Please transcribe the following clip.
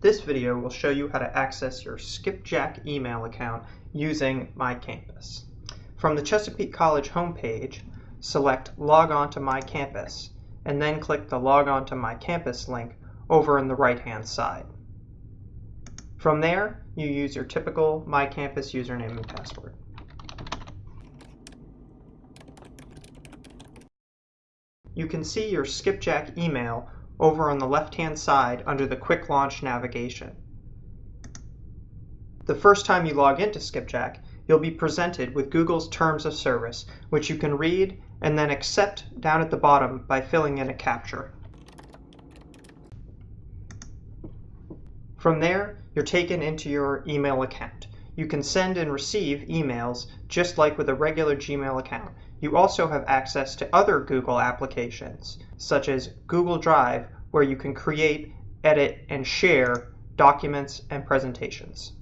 This video will show you how to access your Skipjack email account using MyCampus. From the Chesapeake College homepage, select Log on to MyCampus, and then click the Log on to MyCampus link over on the right-hand side. From there, you use your typical MyCampus username and password. You can see your Skipjack email over on the left-hand side under the Quick Launch navigation. The first time you log into Skipjack, you'll be presented with Google's Terms of Service, which you can read and then accept down at the bottom by filling in a CAPTCHA. From there, you're taken into your email account. You can send and receive emails just like with a regular Gmail account. You also have access to other Google applications, such as Google Drive, where you can create, edit, and share documents and presentations.